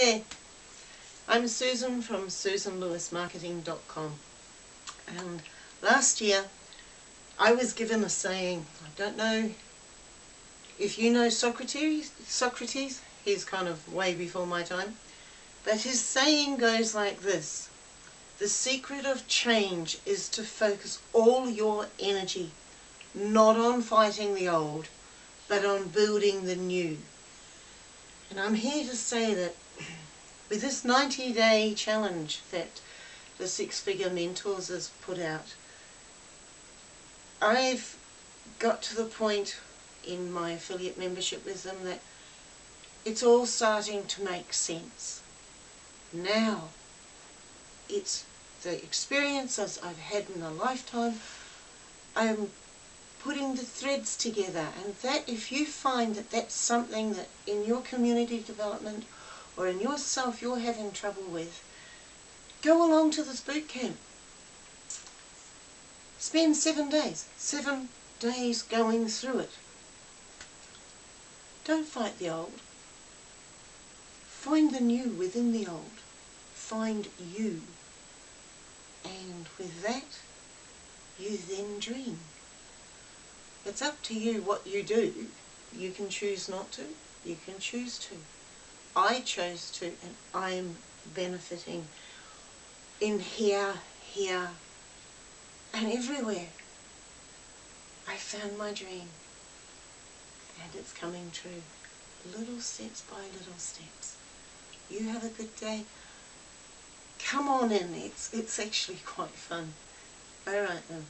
there, I'm Susan from susanlewismarketing.com and last year I was given a saying, I don't know if you know Socrates, Socrates, he's kind of way before my time, but his saying goes like this, the secret of change is to focus all your energy not on fighting the old, but on building the new. And I'm here to say that with this 90 day challenge that the Six Figure Mentors has put out, I've got to the point in my affiliate membership with them that it's all starting to make sense. Now, it's the experiences I've had in a lifetime, I'm putting the threads together and that if you find that that's something that in your community development or in yourself you're having trouble with, go along to this boot camp. Spend seven days, seven days going through it. Don't fight the old. Find the new within the old. Find you. And with that, you then dream. It's up to you what you do. You can choose not to. You can choose to. I chose to and I'm benefiting in here, here and everywhere. I found my dream and it's coming true. Little steps by little steps. You have a good day. Come on in, it's, it's actually quite fun. Alright then.